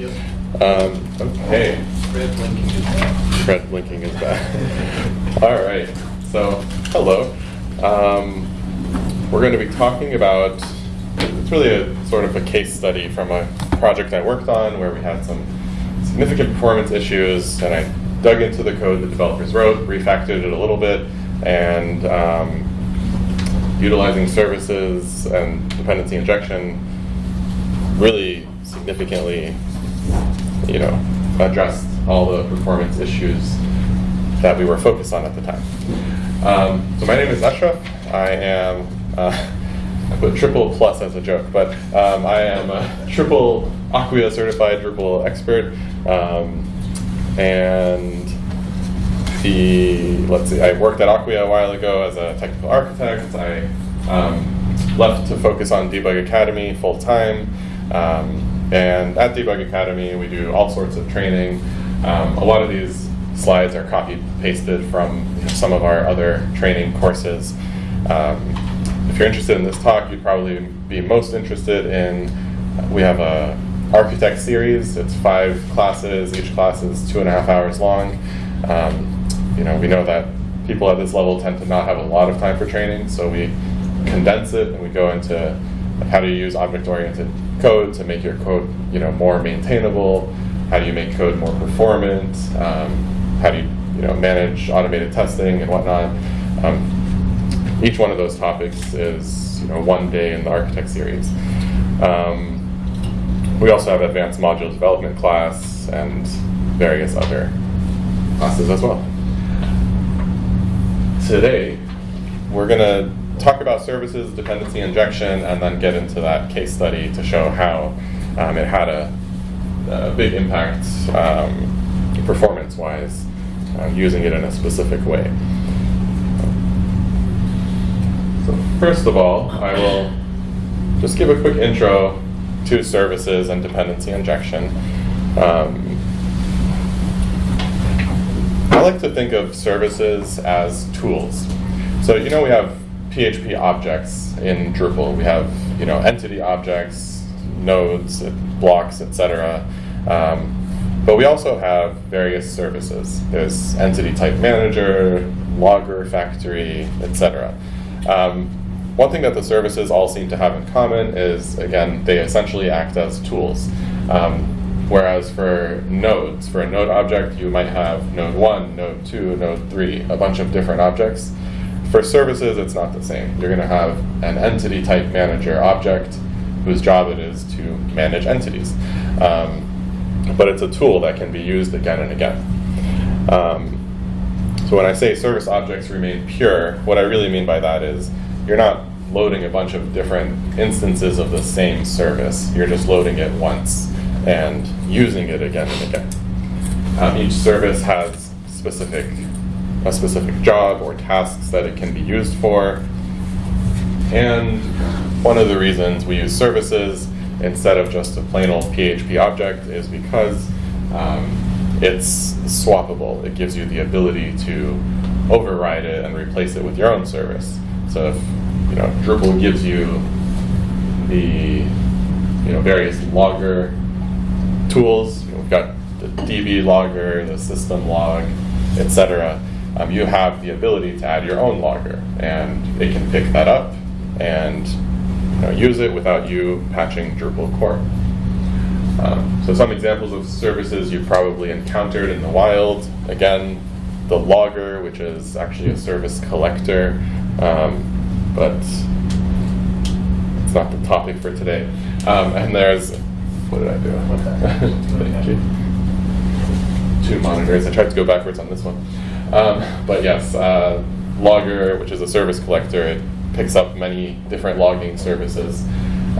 Yep. Um, okay, Red blinking is back. red blinking is back. All right, so hello. Um, we're going to be talking about, it's really a sort of a case study from a project I worked on where we had some significant performance issues and I dug into the code the developers wrote, refactored it a little bit, and um, utilizing services and dependency injection really significantly, you know, addressed all the performance issues that we were focused on at the time. Um, so my name is Ashraf. I am, uh, I put triple plus as a joke, but um, I am a triple Acquia certified Drupal expert. Um, and the, let's see, I worked at Acquia a while ago as a technical architect. I um, left to focus on Debug Academy full time. Um, and at Debug Academy, we do all sorts of training. Um, a lot of these slides are copy pasted from some of our other training courses. Um, if you're interested in this talk, you'd probably be most interested in, we have a architect series. It's five classes. Each class is two and a half hours long. Um, you know, we know that people at this level tend to not have a lot of time for training, so we condense it and we go into how do you use object-oriented code to make your code, you know, more maintainable. How do you make code more performant? Um, how do you, you know, manage automated testing and whatnot? Um, each one of those topics is, you know, one day in the architect series. Um, we also have advanced module development class and various other classes as well. Today, we're going to talk about services, dependency injection, and then get into that case study to show how um, it had a, a big impact um, performance-wise uh, using it in a specific way. So first of all, I will just give a quick intro to services and dependency injection. Um, I like to think of services as tools. So you know we have PHP objects in Drupal. We have you know entity objects, nodes, blocks, etc. Um, but we also have various services. There's entity type manager, logger factory, etc. Um, one thing that the services all seem to have in common is, again, they essentially act as tools. Um, whereas for nodes, for a node object, you might have node 1, node 2, node 3, a bunch of different objects. For services, it's not the same. You're going to have an entity type manager object whose job it is to manage entities. Um, but it's a tool that can be used again and again. Um, so when I say service objects remain pure, what I really mean by that is you're not loading a bunch of different instances of the same service. You're just loading it once and using it again and again. Um, each service has specific a specific job or tasks that it can be used for. And one of the reasons we use services instead of just a plain old PHP object is because um, it's swappable. It gives you the ability to override it and replace it with your own service. So if you know Drupal gives you the you know various logger tools, you know, we've got the DB logger, the system log, etc. Um, you have the ability to add your own logger, and it can pick that up and you know, use it without you patching Drupal core. Um, so some examples of services you've probably encountered in the wild. Again, the logger, which is actually a service collector, um, but it's not the topic for today. Um, and there's, what did I do? Thank you. Two monitors. I tried to go backwards on this one. Um, but yes, uh, logger, which is a service collector, it picks up many different logging services.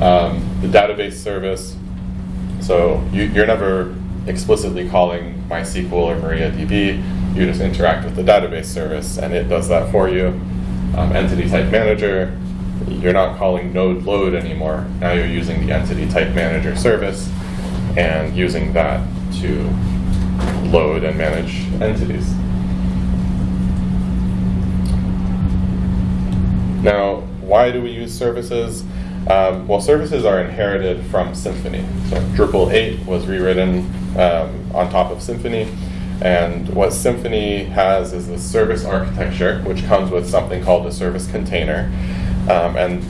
Um, the database service, so you, you're never explicitly calling MySQL or MariaDB, you just interact with the database service and it does that for you. Um, entity type manager, you're not calling node load anymore. Now you're using the entity type manager service and using that to load and manage entities. Now, why do we use services? Um, well, services are inherited from Symfony. So Drupal 8 was rewritten um, on top of Symfony. And what Symfony has is the service architecture, which comes with something called a service container. Um, and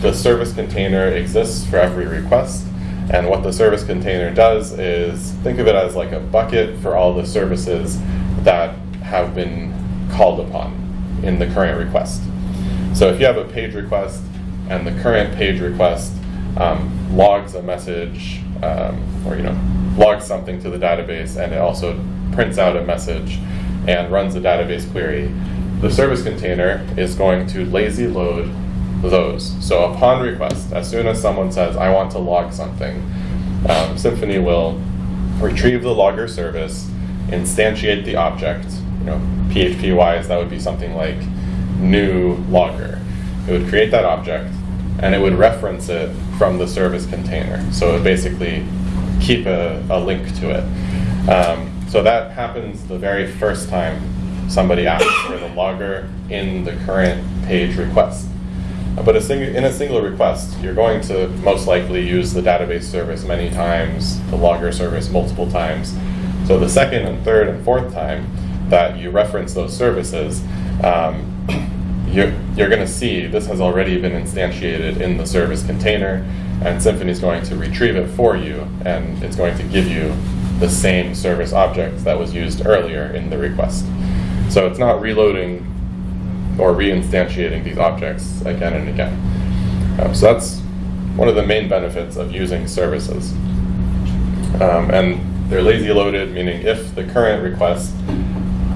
the service container exists for every request. And what the service container does is think of it as like a bucket for all the services that have been called upon in the current request. So if you have a page request and the current page request um, logs a message um, or you know logs something to the database and it also prints out a message and runs a database query, the service container is going to lazy load those. So upon request, as soon as someone says, I want to log something, um, Symfony will retrieve the logger service, instantiate the object. You know, PHP wise, that would be something like new logger. It would create that object, and it would reference it from the service container. So it would basically keep a, a link to it. Um, so that happens the very first time somebody asks for the logger in the current page request. But a in a single request, you're going to most likely use the database service many times, the logger service multiple times. So the second and third and fourth time that you reference those services, um, you're, you're going to see this has already been instantiated in the service container, and Symfony is going to retrieve it for you, and it's going to give you the same service object that was used earlier in the request. So it's not reloading or reinstantiating these objects again and again. Um, so that's one of the main benefits of using services. Um, and they're lazy loaded, meaning if the current request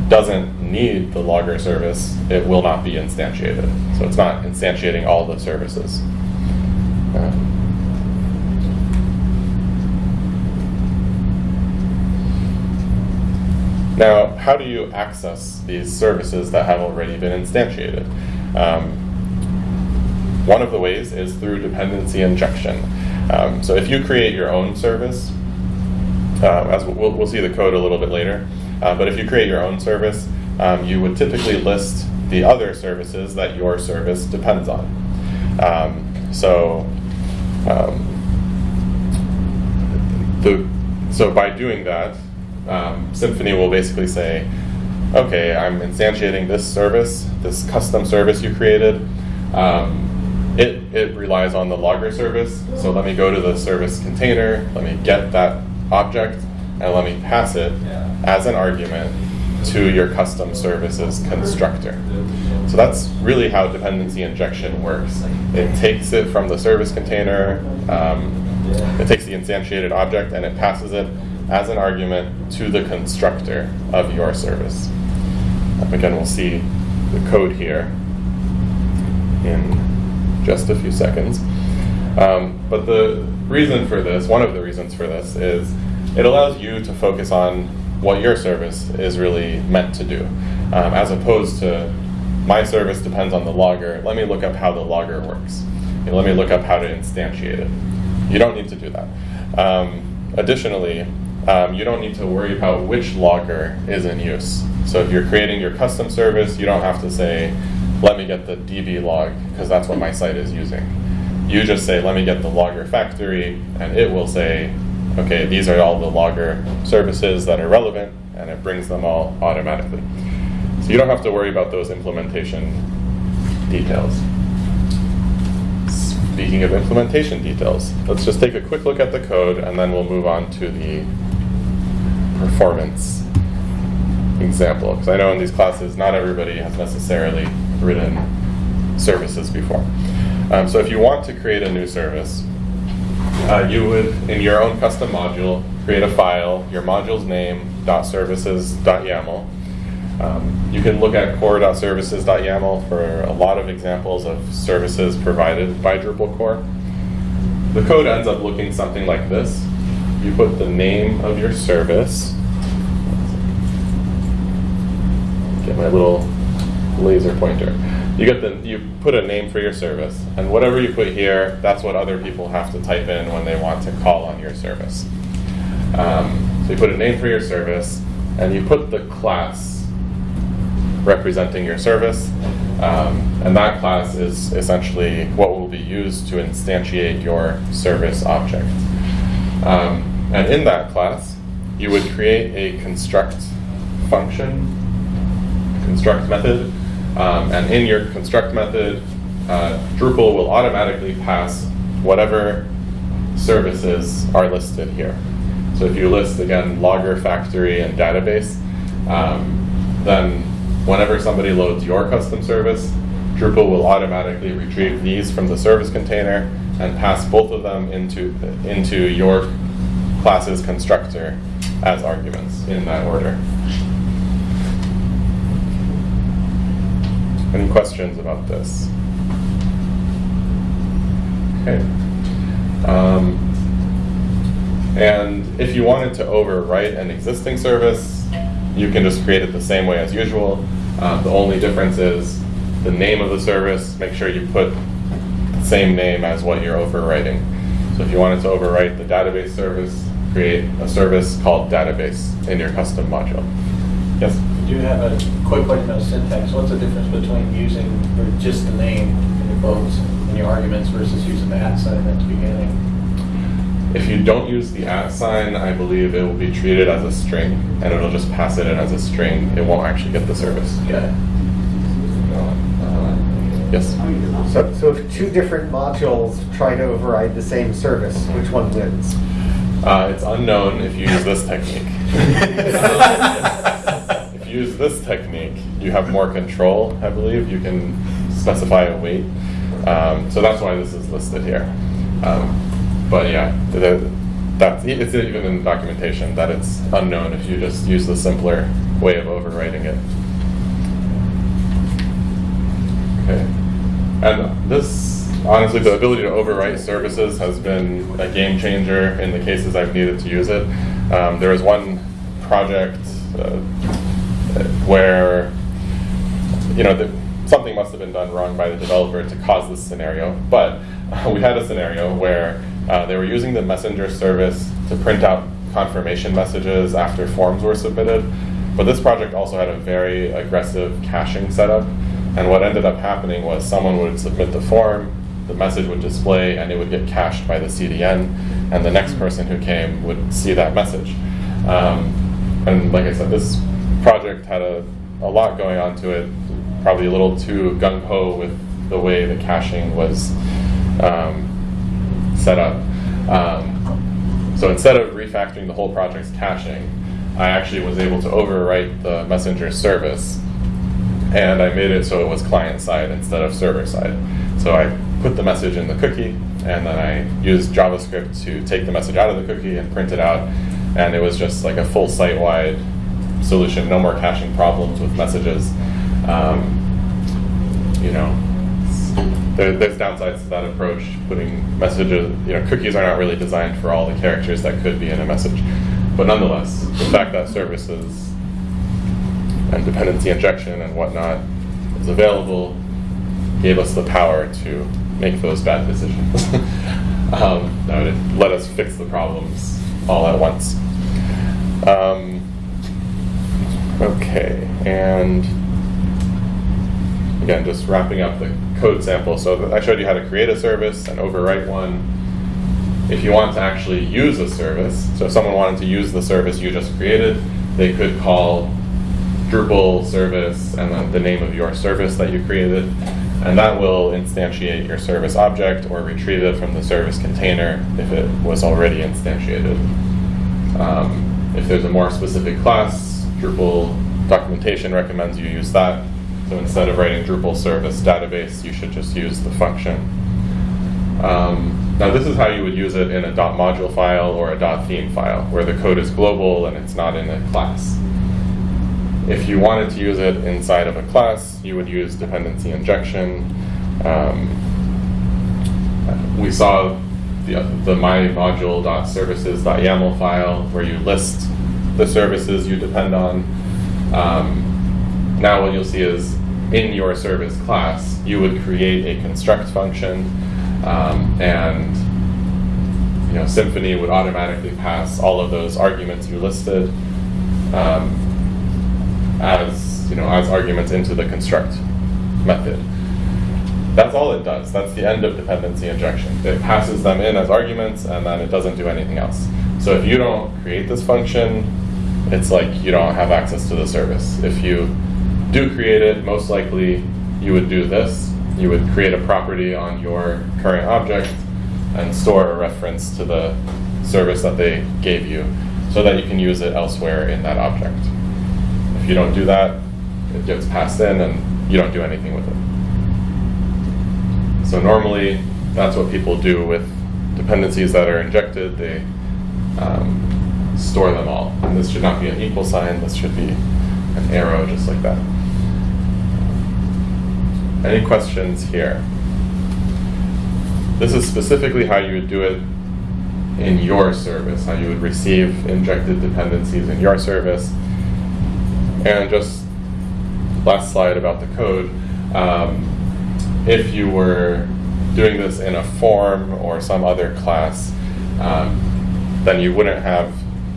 doesn't need the logger service, it will not be instantiated. So it's not instantiating all the services. Now, how do you access these services that have already been instantiated? Um, one of the ways is through dependency injection. Um, so if you create your own service, uh, as we'll, we'll, see the code a little bit later, uh, but if you create your own service, um, you would typically list the other services that your service depends on. Um, so um, the, so by doing that, um, Symfony will basically say, okay, I'm instantiating this service, this custom service you created. Um, it, it relies on the logger service, so let me go to the service container, let me get that object, and let me pass it as an argument to your custom services constructor. So that's really how dependency injection works. It takes it from the service container, um, it takes the instantiated object, and it passes it as an argument to the constructor of your service. Again, we'll see the code here in just a few seconds. Um, but the reason for this, one of the reasons for this, is it allows you to focus on what your service is really meant to do, um, as opposed to my service depends on the logger. Let me look up how the logger works. let me look up how to instantiate it. You don't need to do that. Um, additionally, um, you don't need to worry about which logger is in use. So if you're creating your custom service, you don't have to say, let me get the DB log, because that's what my site is using. You just say, let me get the logger factory, and it will say, okay, these are all the logger services that are relevant, and it brings them all automatically. So you don't have to worry about those implementation details. Speaking of implementation details, let's just take a quick look at the code, and then we'll move on to the performance example. Because I know in these classes, not everybody has necessarily written services before. Um, so if you want to create a new service, uh, you would, in your own custom module, create a file, your module's name, .services.yaml. Um, you can look at core.services.yaml for a lot of examples of services provided by Drupal core. The code ends up looking something like this you put the name of your service. Get my little laser pointer. You get the you put a name for your service, and whatever you put here, that's what other people have to type in when they want to call on your service. Um, so you put a name for your service, and you put the class representing your service, Um, and that class is essentially what will be used to instantiate your service object. Um, and in that class, you would create a construct function, construct method, um, and in your construct method, uh, Drupal will automatically pass whatever services are listed here. So if you list, again, Logger, Factory, and Database, um, then whenever somebody loads your custom service, Drupal will automatically retrieve these from the service container and pass both of them into, into your class's constructor as arguments in that order. Any questions about this? Okay. Um, and if you wanted to overwrite an existing service, you can just create it the same way as usual. Uh, the only difference is the name of the service. Make sure you put the same name as what you're overwriting. So if you wanted to overwrite the database service, create a service called database in your custom module. Yes? Do have a quick question on syntax? What's the difference between using or just the name in your quotes in your arguments versus using the at sign at the beginning? If you don't use the at sign, I believe it will be treated as a string, and it'll just pass it in as a string. It won't actually get the service. Got it. Uh, yes? So, so if two different modules try to override the same service, which one wins? Uh, it's unknown if you use this technique. use this technique, you have more control, I believe. You can specify a weight. Um, so that's why this is listed here. Um, but yeah, the, that's, it's even in documentation that it's unknown if you just use the simpler way of overwriting it. Okay. And this, honestly, the ability to overwrite services has been a game changer in the cases I've needed to use it. Um, there was one project uh, where, you know, the, something must have been done wrong by the developer to cause this scenario. But uh, we had a scenario where uh, they were using the messenger service to print out confirmation messages after forms were submitted. But this project also had a very aggressive caching setup. And what ended up happening was someone would submit the form, the message would display, and it would get cached by the CDN. And the next person who came would see that message. Um, and like I said, this project had a, a lot going on to it, probably a little too gung ho with the way the caching was um, set up. Um, so instead of refactoring the whole project's caching, I actually was able to overwrite the messenger service and I made it so it was client side instead of server side. So I put the message in the cookie and then I used JavaScript to take the message out of the cookie and print it out. And it was just like a full site-wide solution, no more caching problems with messages. Um, you know, there, there's downsides to that approach. Putting messages, you know, cookies are not really designed for all the characters that could be in a message. But nonetheless, the fact that services and dependency injection and whatnot is available gave us the power to make those bad decisions. um, that would let us fix the problems all at once. Um, okay, and again, just wrapping up the code sample. So I showed you how to create a service and overwrite one. If you want to actually use a service, so if someone wanted to use the service you just created, they could call Drupal service and then the name of your service that you created. And that will instantiate your service object or retrieve it from the service container if it was already instantiated. Um, if there's a more specific class, Drupal documentation recommends you use that. So instead of writing Drupal service database, you should just use the function. Um, now this is how you would use it in a .module file or a .theme file, where the code is global and it's not in a class. If you wanted to use it inside of a class, you would use dependency injection. Um, we saw the, the mymodule.services.yaml file where you list the services you depend on. Um, now what you'll see is in your service class, you would create a construct function um, and you know, Symfony would automatically pass all of those arguments you listed. Um, as you know as arguments into the construct. method. That's all it does. That's the end of dependency injection. It passes them in as arguments and then it doesn't do anything else. So if you don't create this function, it's like you don't have access to the service. If you do create it, most likely you would do this. You would create a property on your current object and store a reference to the service that they gave you so that you can use it elsewhere in that object. If you don't do that, it gets passed in and you don't do anything with it. So normally, that's what people do with dependencies that are injected. They um, store them all. And this should not be an equal sign. This should be an arrow, just like that. Any questions here? This is specifically how you would do it in your service, how you would receive injected dependencies in your service. And just last slide about the code. Um, if you were doing this in a form or some other class, um, then you wouldn't have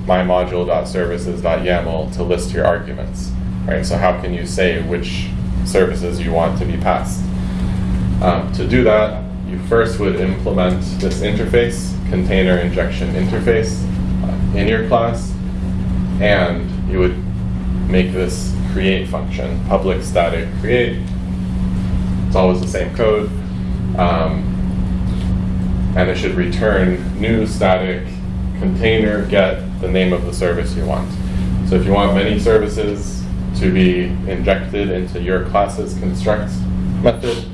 mymodule.services.yaml to list your arguments. Right? So how can you say which services you want to be passed? Um, to do that, you first would implement this interface, container injection interface, uh, in your class, and you would make this create function, public static create. It's always the same code. Um, and it should return new static container get the name of the service you want. So if you want many services to be injected into your class's construct method,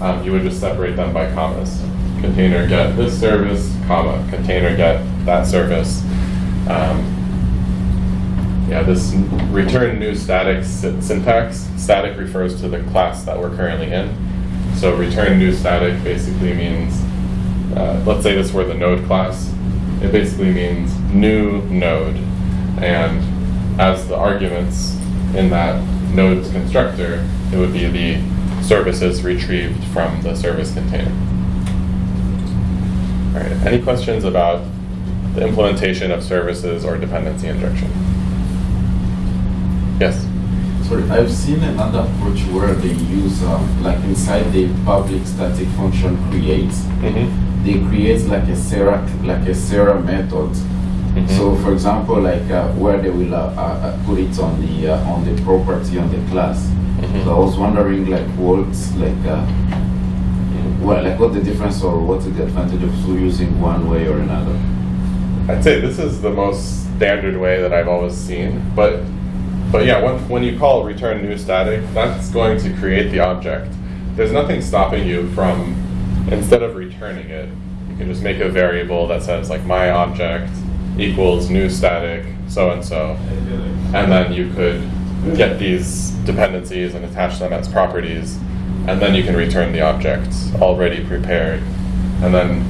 um, you would just separate them by commas. Container get this service, comma, container get that service. Um, yeah, this return new static syntax, static refers to the class that we're currently in. So return new static basically means, uh, let's say this were the node class. It basically means new node. And as the arguments in that node's constructor, it would be the services retrieved from the service container. All right, any questions about the implementation of services or dependency injection? Yes? Sorry, I've seen another approach where they use, um, like inside the public static function creates, Mm-hmm. They create like a setter, like a setter method. Mhm. So, for example, like uh, where they will uh, uh, uh, put it on the uh, on the property on the class. Mhm. So I was wondering, like, what's like, uh, what like what the difference or what's the advantage of using one way or another? I'd say this is the most standard way that I've always seen, but but yeah, when, when you call return new static, that's going to create the object. There's nothing stopping you from instead of returning it, you can just make a variable that says like my object equals new static so and so, and then you could get these dependencies and attach them as properties, and then you can return the object already prepared, and then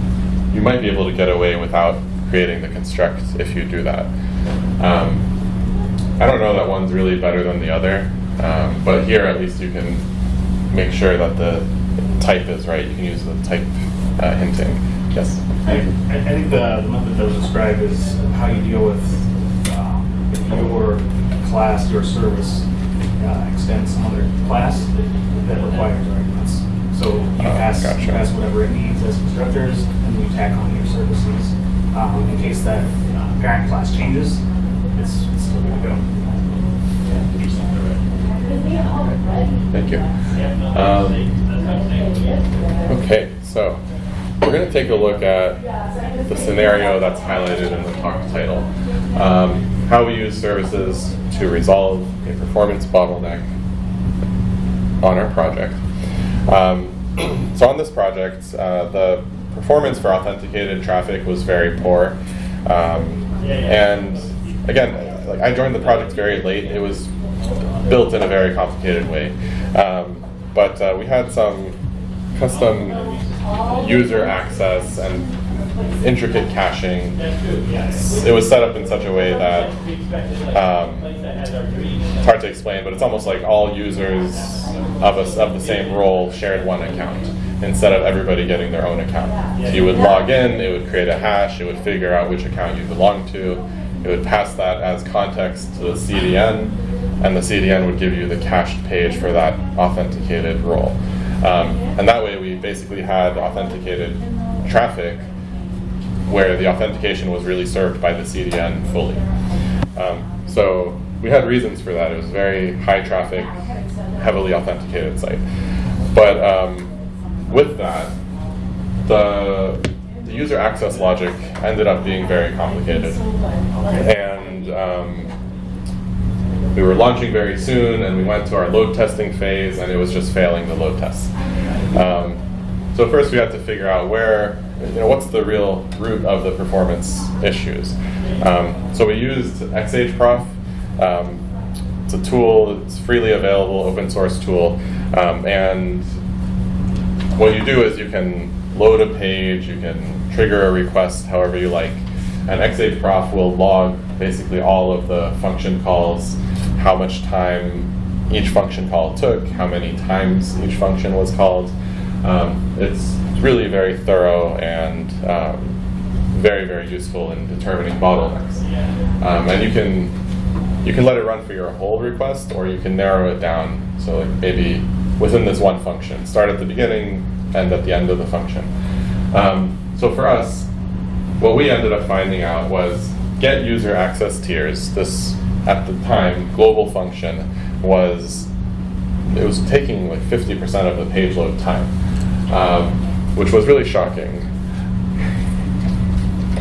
you might be able to get away without creating the construct if you do that. Um, I don't know that one's really better than the other, um, but here at least you can make sure that the type is right. You can use the type uh, hinting. Yes. I, I I think the, the method that was described is how you deal with um, if your class, your service uh, extends some other class that requires arguments. So you pass, gotcha. you pass whatever it needs as constructors, and you tack on your services. Um, in case that uh, parent class changes, it's, it's still going to go. Thank you. Um, okay, so we're going to take a look at the scenario that's highlighted in the talk title. Um, how we use services to resolve a performance bottleneck on our project. Um, so on this project, uh, the performance for authenticated traffic was very poor. Um, and again, like I joined the project very late. It was built in a very complicated way. Um, but uh, we had some custom user access and intricate caching. It was set up in such a way that um, it's hard to explain, but it's almost like all users of, a, of the same role shared one account instead of everybody getting their own account. So you would log in, it would create a hash, it would figure out which account you belong to, It would pass that as context to the CDN, and the CDN would give you the cached page for that authenticated role. Um, and that way, we basically had authenticated traffic where the authentication was really served by the CDN fully. Um, so we had reasons for that. It was very high traffic, heavily authenticated site. But um, with that, the, the user access logic ended up being very complicated. And um, we were launching very soon, and we went to our load testing phase, and it was just failing the load tests. Um, so first we had to figure out where, you know, what's the real root of the performance issues. Um, so we used XHProf. Um, it's a tool, it's freely available, open source tool, um, and what you do is you can load a page, you can trigger a request however you like, and XHProf will log basically all of the function calls, how much time each function call took, how many times each function was called. Um, it's really very thorough and um, very, very useful in determining bottlenecks. Um, and you can you can let it run for your whole request, or you can narrow it down. So like maybe within this one function, start at the beginning, end at the end of the function. Um, so for us, what we ended up finding out was get user access tiers. This at the time global function was it was taking like 50% of the page load time, um, which was really shocking.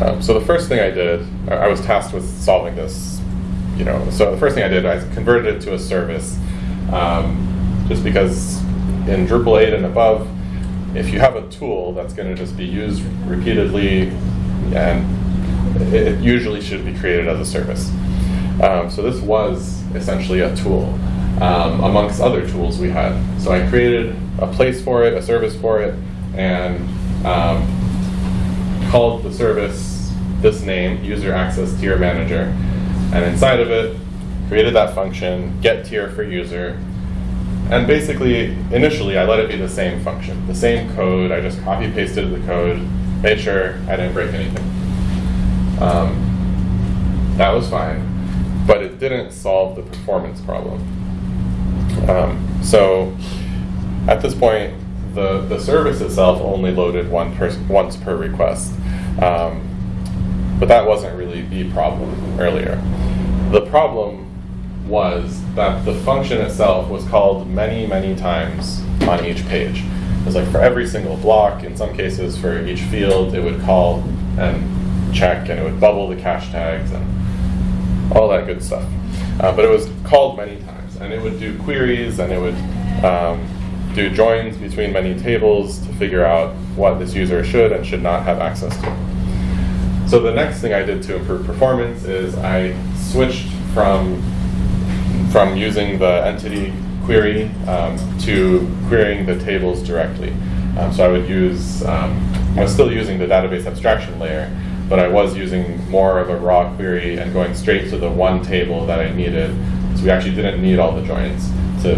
Um, so the first thing I did, I was tasked with solving this. You know, so the first thing I did, I converted it to a service, um, just because in Drupal 8 and above, if you have a tool that's going to just be used repeatedly, and it usually should be created as a service. Um, so this was essentially a tool um, amongst other tools we had. So I created a place for it, a service for it, and um, called the service this name, user access tier manager. And inside of it, created that function, get tier for user. And basically, initially, I let it be the same function, the same code. I just copy pasted the code, made sure I didn't break anything. Um, that was fine, but it didn't solve the performance problem. Um, so at this point, the, the service itself only loaded one per, once per request. Um, but that wasn't really the problem earlier. The problem was that the function itself was called many, many times on each page. It was like for every single block, in some cases for each field, it would call and check and it would bubble the cache tags and all that good stuff. Uh, but it was called many times and it would do queries and it would um, do joins between many tables to figure out what this user should and should not have access to. So the next thing I did to improve performance is I switched from from using the entity query um, to querying the tables directly. Um, so I would use, um, I was still using the database abstraction layer, but I was using more of a raw query and going straight to the one table that I needed. So we actually didn't need all the joins to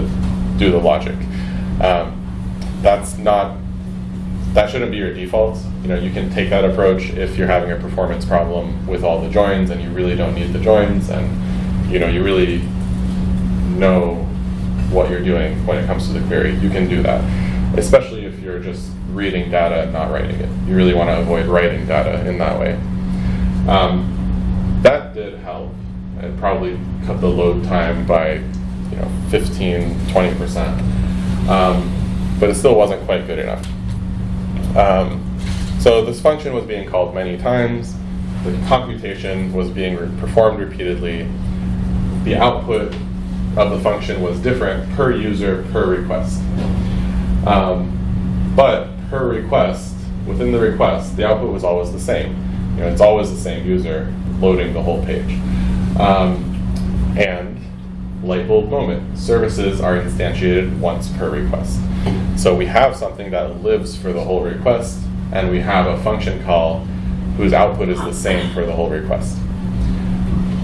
do the logic. Um, that's not, that shouldn't be your default. You know, you can take that approach if you're having a performance problem with all the joins and you really don't need the joins and you know, you really know what you're doing when it comes to the query. You can do that, especially if you're just reading data and not writing it. You really want to avoid writing data in that way. Um, that did help. It probably cut the load time by you know 15, 20 percent, um, but it still wasn't quite good enough. Um, so this function was being called many times. The computation was being re performed repeatedly. The output of the function was different per user per request. Um, but per request, within the request, the output was always the same. You know, it's always the same user loading the whole page. Um, and light bulb moment, services are instantiated once per request. So we have something that lives for the whole request, and we have a function call whose output is the same for the whole request.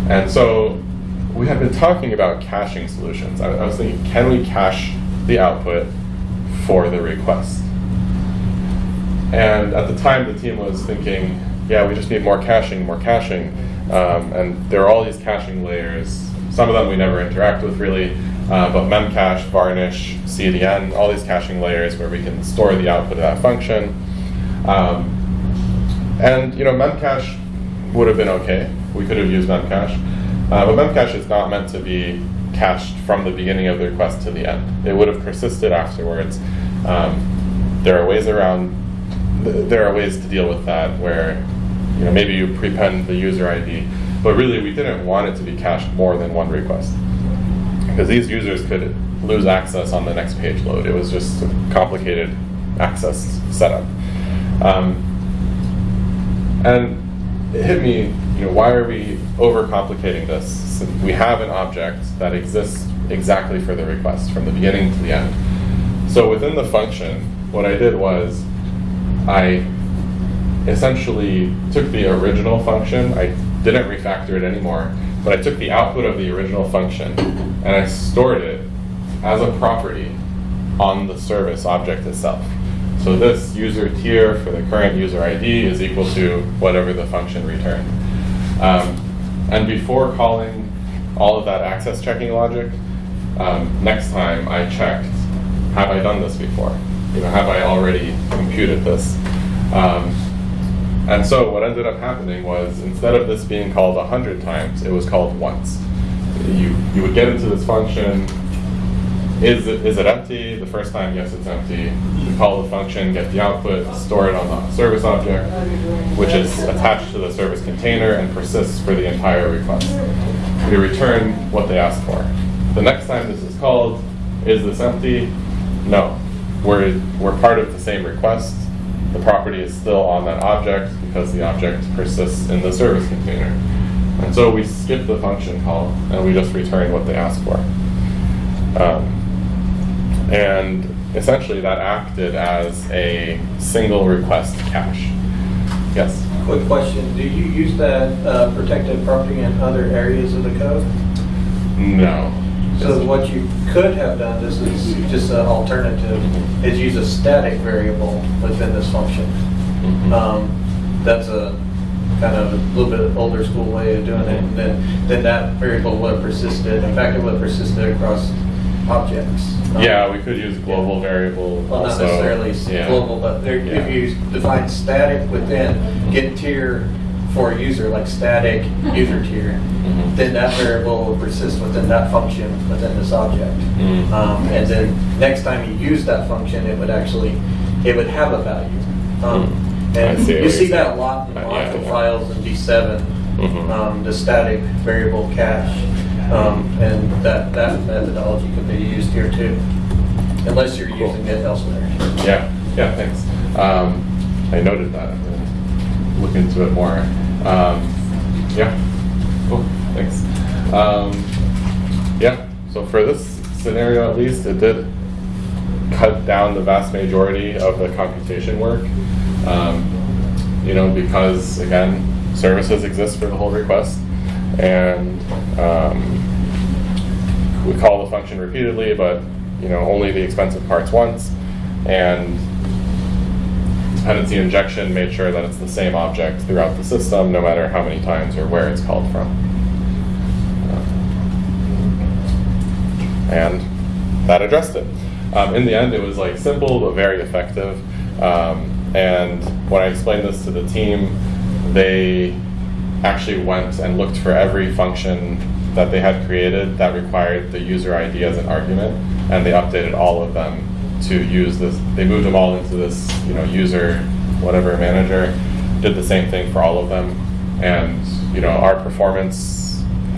And so we have been talking about caching solutions. I, I was thinking, can we cache the output for the request? And at the time, the team was thinking, yeah, we just need more caching, more caching. Um, and there are all these caching layers. Some of them we never interact with really, uh, but memcache, varnish, CDN, all these caching layers where we can store the output of that function. Um, and you know, memcache would have been okay. We could have used memcache, uh, but memcache is not meant to be cached from the beginning of the request to the end. It would have persisted afterwards. Um, there are ways around. Th- There are ways to deal with that where, you know, maybe you prepend the user ID, but really we didn't want it to be cached more than one request because these users could lose access on the next page load. It was just a complicated access setup. Um, and it hit me, you know, why are we overcomplicating this? We have an object that exists exactly for the request from the beginning to the end. So within the function, what I did was I essentially took the original function, I didn't refactor it anymore, but I took the output of the original function and I stored it as a property on the service object itself. So this user tier for the current user ID is equal to whatever the function returned. Um, and before calling all of that access checking logic, um, next time I checked, have I done this before? You know, have I already computed this? Um, and so what ended up happening was instead of this being called a hundred times, it was called once. You you would get into this function. Is it, is it empty? The first time, yes, it's empty. You call the function, get the output, store it on the service object, which is attached to the service container and persists for the entire request. We return what they asked for. The next time this is called, is this empty? No. We're, we're part of the same request. The property is still on that object because the object persists in the service container. And so we skip the function call and we just return what they asked for. Um, and essentially that acted as a single request cache. Yes? Quick question, do you use that uh, protected property in other areas of the code? No. So what you could have done, this is just an alternative, is use a static variable within this function. Mhm. Um, That's a kind of a little bit older school way of doing it. And then, then that variable would have persisted, in fact, it would have persisted across objects. Um, Yeah, we could use global variable Well, not necessarily Yeah. global, but there- Yeah. if you define static within, get tier for a user, like static user tier, Mhm. then that variable will persist within that function, within this object. Mm. Um, And then next time you use that function, it would actually, it would have a value. Um, Mm. And see you see that a lot in Uh, yeah, module yeah. files in D7, Mhm. um, the static variable cache. Um, And that, that methodology could be used here too, unless you're Cool. using it elsewhere. Yeah, yeah, thanks. Um, I noted that. I'm gonna look into it more. Um, yeah, cool, thanks. Um, yeah, so for this scenario at least, it did cut down the vast majority of the computation work. Um, you know, because again, services exist for the whole request, and um, we call the function repeatedly, but you know only the expensive parts once, and dependency injection made sure that it's the same object throughout the system, no matter how many times or where it's called from. and that addressed it. Um, in the end, it was like simple but very effective. Um, and when I explained this to the team, they actually went and looked for every function that they had created that required the user ID as an argument, and they updated all of them to use this. They moved them all into this, you know, user whatever manager. Did the same thing for all of them, and you know, our performance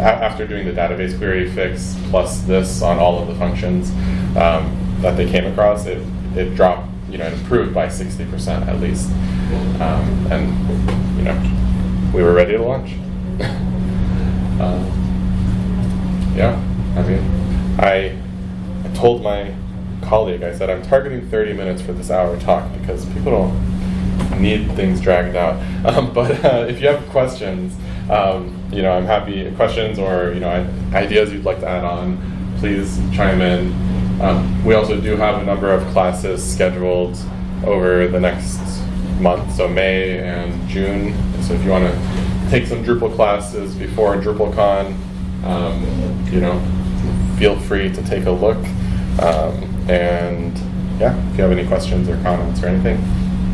after doing the database query fix plus this on all of the functions um, that they came across, it, it dropped, you know, it improved by 60% at least. Um, and, you know, we were ready to launch. uh, yeah, I mean, I, I told my colleague, I said, I'm targeting 30 minutes for this hour talk because people don't need things dragged out. Um, but uh, if you have questions, um, you know, I'm happy. Questions or you know, ideas you'd like to add on, please chime in. Um, we also do have a number of classes scheduled over the next month, so May and June. So if you want to take some Drupal classes before DrupalCon, um, you know, feel free to take a look. Um, and yeah, if you have any questions or comments or anything,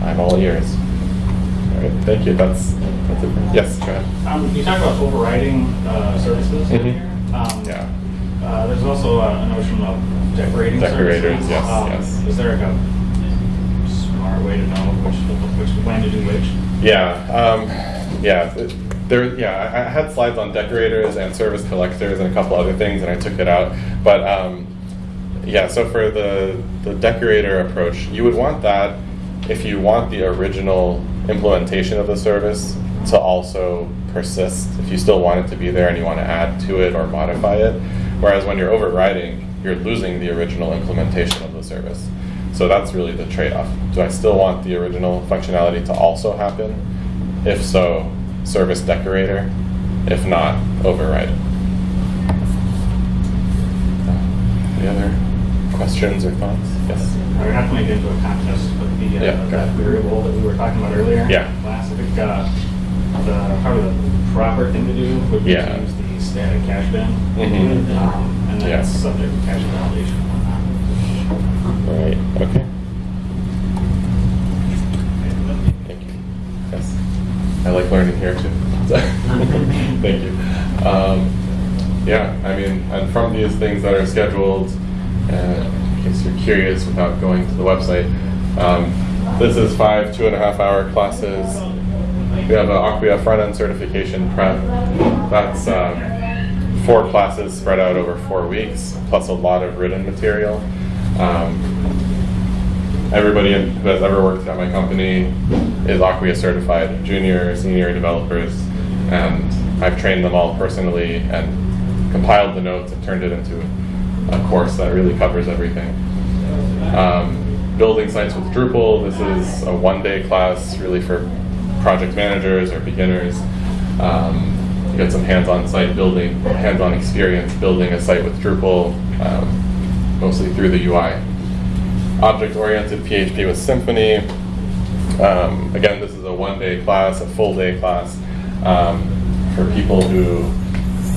I'm all ears. All right, thank you. That's that's it. Yes, go ahead. Um, you talk about overriding uh, services. Mhm. Um, Yeah. Uh, there's also a, a notion of decorating Decorators, services. yes, Um, yes. Is there a smart way to know which, which when to do which? Yeah, um, yeah, th- there, yeah, I I had slides on decorators and service collectors and a couple other things, and I took it out. But um, yeah, so for the the decorator approach, you would want that if you want the original implementation of the service to also persist. If you still want it to be there and you want to add to it or modify it, whereas when you're overriding, you're losing the original implementation of the service. So that's really the trade-off. Do I still want the original functionality to also happen? If so, service decorator. If not, override. Questions or thoughts? Yes. We're not going to get into a contest, but the uh, Yeah, that variable that we were talking about earlier. Yeah. Class, I think uh, the probably the proper thing to do would be Yeah. to use the static cache bin, Mhm. um, and then Yeah. subject to cache validation and whatnot. Right. Okay. Thank you. Yes. I like learning here too. Thank you. Um, yeah, I mean, and from these things that are scheduled, uh, case you're curious without going to the website, um, this is five two and a half hour classes. We have an Acquia front end certification prep. That's um, four classes spread out over four weeks, plus a lot of written material. Um, everybody who has ever worked at my company is Acquia certified, junior, senior developers, and I've trained them all personally and compiled the notes and turned it into a course that really covers everything. Um, building sites with Drupal, this is a one-day class really for project managers or beginners. Um, you get some hands-on site building, hands-on experience building a site with Drupal, um, mostly through the UI object-oriented PHP with Symfony. Um, again, this is a one-day class, a full-day class um, for people who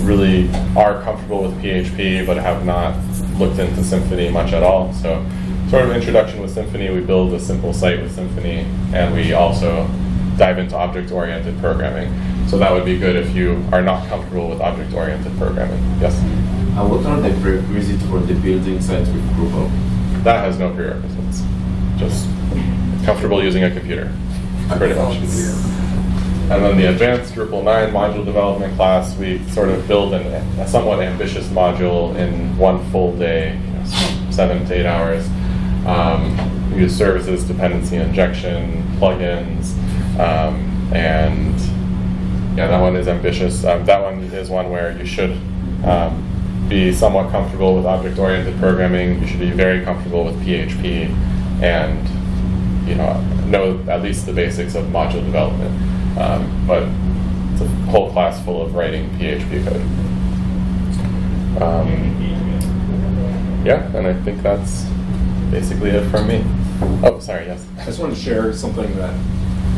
really are comfortable with PHP but have not looked into Symfony much at all. So, sort of introduction with Symfony. We build a simple site with Symfony, and we also dive into object-oriented programming. So that would be good if you are not comfortable with object-oriented programming. Yes, Uh, what are the prerequisites for the building sites with Drupal? that has no prerequisites. Just comfortable using a computer, pretty much. And then the advanced Drupal 9 module development class, we sort of build an, a somewhat ambitious module in one full day, you know, seven to eight hours. Um, we use services, dependency injection, plugins, um, and yeah, that one is ambitious. Um, that one is one where you should um, be somewhat comfortable with object-oriented programming. You should be very comfortable with PHP, and you know know at least the basics of module development. Um, but it's a whole class full of writing PHP code. Um, yeah, and I think that's basically it from me. Oh, sorry. Yes. I just wanted to share something that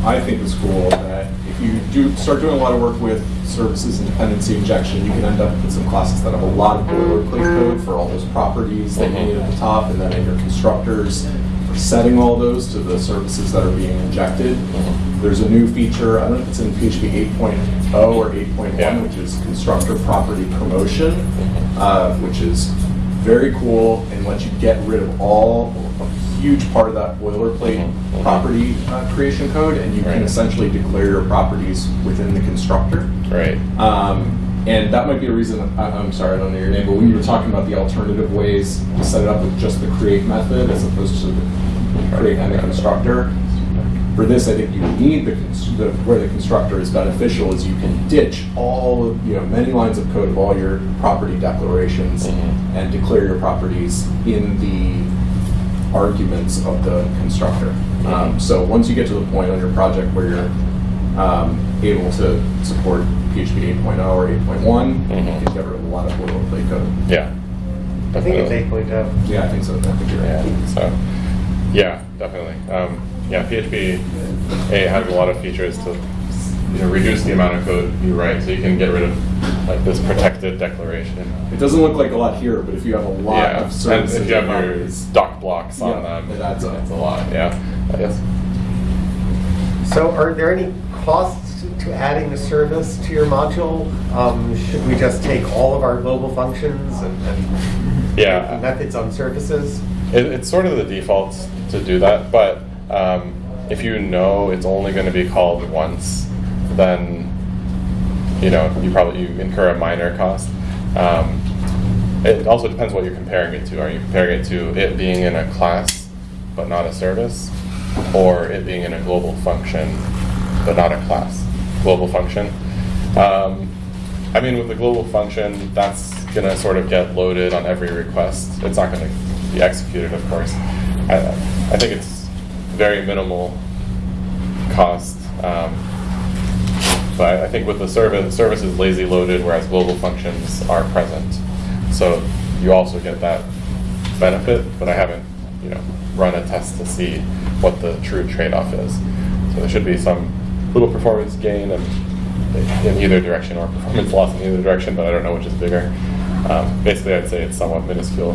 I think is cool, that if you do start doing a lot of work with services and dependency injection, you can end up with some classes that have a lot of boilerplate code for all those properties that you need at the top, and then in your constructors setting all those to the services that are being injected. There's a new feature, I don't know if it's in PHP 8.0 or 8.1, Yeah. which is constructor property promotion, uh, which is very cool and lets you get rid of all, a huge part of that boilerplate Mhm. property uh, creation code, and you Right. can essentially declare your properties within the constructor. Right. Um, and that might be a reason, I, I'm sorry, I don't know your name, but when you were talking about the alternative ways to set it up with just the create method as opposed to the create and the constructor, for this, I think you need the, the where the constructor is beneficial is you can ditch all of, you know many lines of code of all your property declarations Mhm. and declare your properties in the arguments of the constructor. Um, so once you get to the point on your project where you're um, able to support PHP 8.0 or 8.1, you Mhm. can get rid of a lot of boilerplate code. Yeah. I think it's Definitely. 8.0. Yeah, I think so. I think you're Yeah, right. so, yeah, definitely. Um, yeah, PHP 8 has a lot of features to you know, reduce the amount of code you write, so you can get rid of like this protected declaration. It doesn't look like a lot here, but if you have a lot yeah, of and services. if you have your doc blocks on Yeah, them, it adds up. it's a lot. Yeah, I guess. So are there any costs to adding a service to your module? Um, Should we just take all of our global functions and and Yeah. methods on services? It, it's sort of the default to do that, but um, if you know it's only going to be called once, then you know you probably you incur a minor cost. Um, it also depends what you're comparing it to. Are you comparing it to it being in a class but not a service, or it being in a global function but not a class? Global function. Um, I mean, with the global function, that's going to sort of get loaded on every request. It's not going to be executed, of course. I, I think it's very minimal cost. Um, but I think with the service, service is lazy loaded, whereas global functions are present. So you also get that benefit, but I haven't, you know, run a test to see what the true trade-off is. So there should be some little performance gain in, in either direction, or performance loss in either direction, but I don't know which is bigger. Um, basically, I'd say it's somewhat minuscule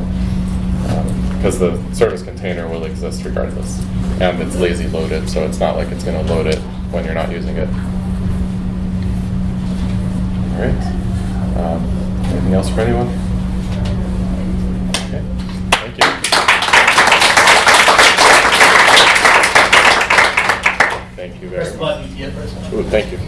because the service container will exist regardless, and it's lazy loaded, so it's not like it's going to load it when you're not using it. All right. Um, anything else for anyone? Thank you.